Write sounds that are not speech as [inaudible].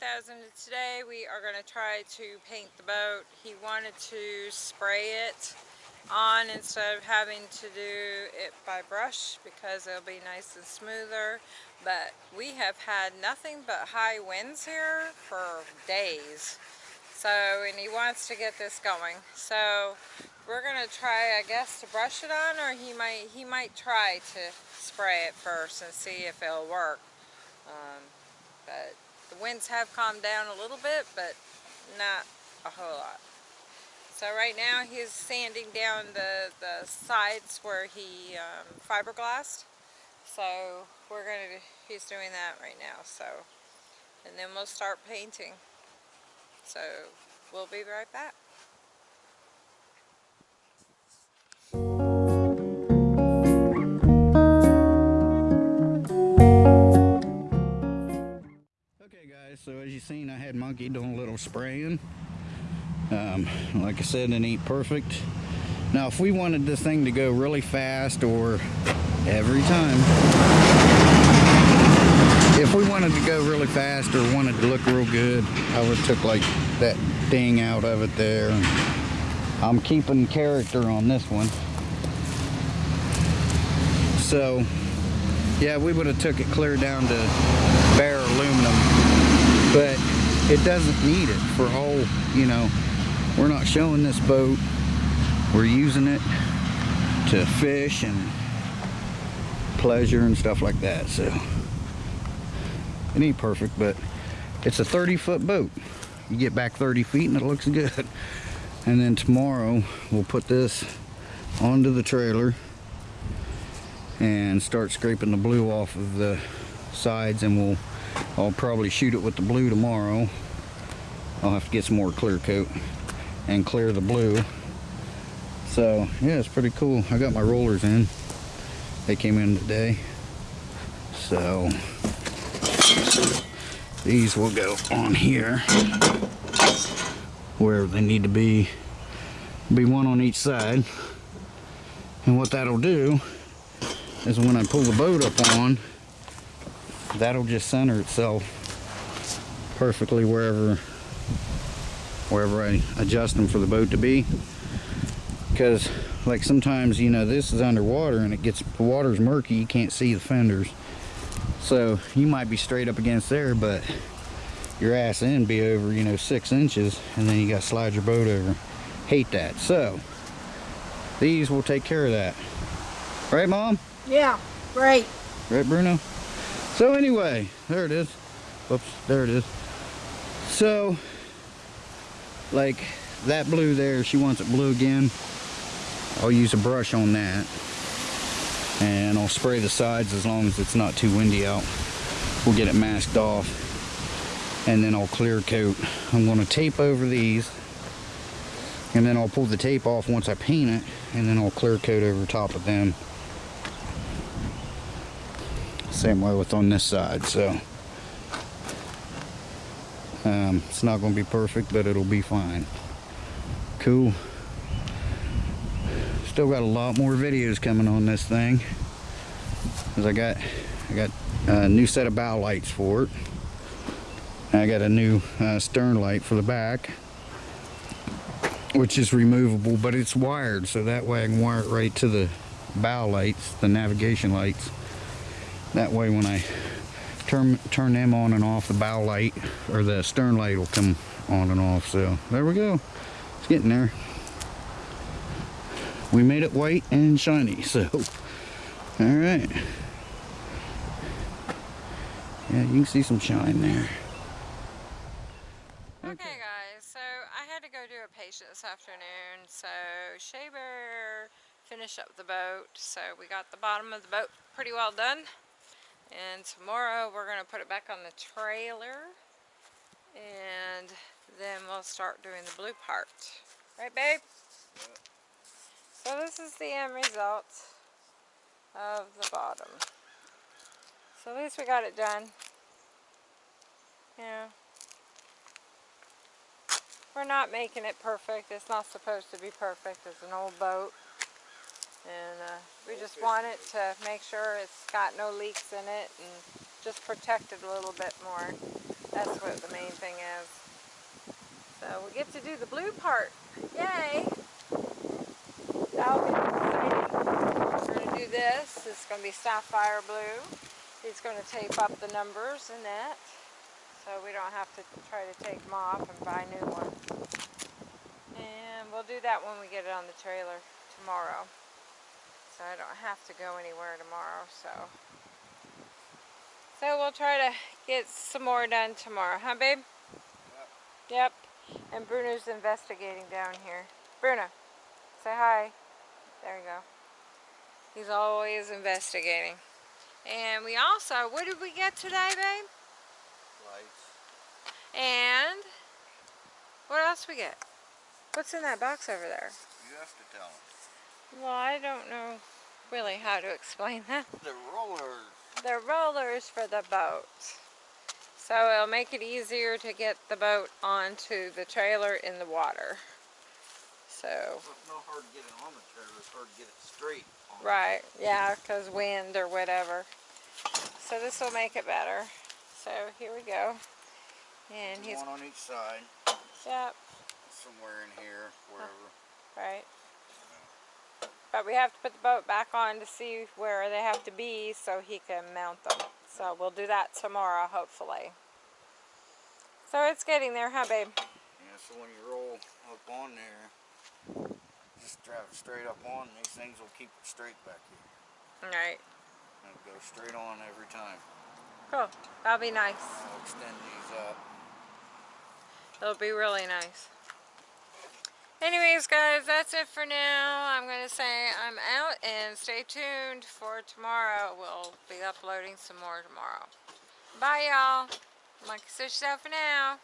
10,000 today. We are going to try to paint the boat. He wanted to spray it on instead of having to do it by brush because it'll be nice and smoother. But we have had nothing but high winds here for days. So and he wants to get this going. So we're gonna try I guess to brush it on or he might he might try to spray it first and see if it'll work. Um, but the winds have calmed down a little bit but not a whole lot so right now he's sanding down the, the sides where he um, fiberglassed. So we're going to, he's doing that right now. So, and then we'll start painting. So we'll be right back. So as you've seen I had Monkey doing a little spraying. Um, like I said, it ain't perfect. Now, if we wanted this thing to go really fast or every time, if we wanted to go really fast or wanted to look real good, I would took like that ding out of it there. I'm keeping character on this one. So, yeah, we would have took it clear down to bare aluminum, but it doesn't need it for all, you know, we're not showing this boat. We're using it to fish and pleasure and stuff like that so. It ain't perfect but it's a 30 foot boat. You get back 30 feet and it looks good. And then tomorrow we'll put this onto the trailer and start scraping the blue off of the sides and we'll I'll probably shoot it with the blue tomorrow I'll have to get some more clear coat and clear the blue. So yeah, it's pretty cool. I got my rollers in. They came in today. So these will go on here where they need to be. Be one on each side. And what that'll do is when I pull the boat up on, that'll just center itself perfectly wherever wherever I adjust them for the boat to be. Because like sometimes you know this is underwater and it gets the water's murky you can't see the fenders. So you might be straight up against there but your ass in be over you know six inches and then you got to slide your boat over. Hate that. So these will take care of that. Right mom? Yeah right. Right Bruno so anyway there it is. Whoops there it is. So like that blue there she wants it blue again. I'll use a brush on that. And I'll spray the sides as long as it's not too windy out. We'll get it masked off. And then I'll clear coat. I'm to tape over these. And then I'll pull the tape off once I paint it. And then I'll clear coat over top of them same way with on this side so um, it's not going to be perfect, but it'll be fine. Cool. Still got a lot more videos coming on this thing. Cause I got, I got a new set of bow lights for it. I got a new uh, stern light for the back, which is removable, but it's wired, so that way I can wire it right to the bow lights, the navigation lights. That way when I turn turn them on and off the bow light or the stern light will come on and off. So there we go. It's getting there. We made it white and shiny so. All right. Yeah you can see some shine there. Okay guys so I had to go do a patient this afternoon so Shea Bear finished up the boat so we got the bottom of the boat pretty well done and tomorrow we're going to put it back on the trailer. And then we'll start doing the blue part. Right, babe? So this is the end result of the bottom. So at least we got it done. Yeah. We're not making it perfect. It's not supposed to be perfect. It's an old boat and uh, we just want it to make sure it's got no leaks in it and just protect it a little bit more. That's what the main thing is. So we get to do the blue part. Yay! That'll be exciting. We're going to do this. It's going to be sapphire blue. He's going to tape up the numbers in that. So we don't have to try to take them off and buy new ones. And we'll do that when we get it on the trailer tomorrow. So I don't have to go anywhere tomorrow. So, so we'll try to get some more done tomorrow, huh, babe? Yep. And Bruno's investigating down here. Bruno, say hi. There you go. He's always investigating. And we also, what did we get today, babe? Lights. And what else we get? What's in that box over there? You have to tell them. Well, I don't know really how to explain [laughs] that. The rollers. The rollers for the boat. So it'll make it easier to get the boat onto the trailer in the water. So, It's not hard to get it on the trailer. It's hard to get it straight. On right, yeah, because wind or whatever. So this will make it better. So here we go. And he's, One on each side. yep, Somewhere in here. Wherever. right. But we have to put the boat back on to see where they have to be so he can mount them. So we'll do that tomorrow, hopefully. So it's getting there, huh, babe? Yeah, so when you roll up on there, just drive it straight up on. These things will keep it straight back here. All right. It'll go straight on every time. Cool. That'll be nice. I'll extend these up. It'll be really nice. Anyways, guys, that's it for now. I'm going to say I'm out and stay tuned for tomorrow. We'll be uploading some more tomorrow. Bye, y'all. Monkey Sushi out for now.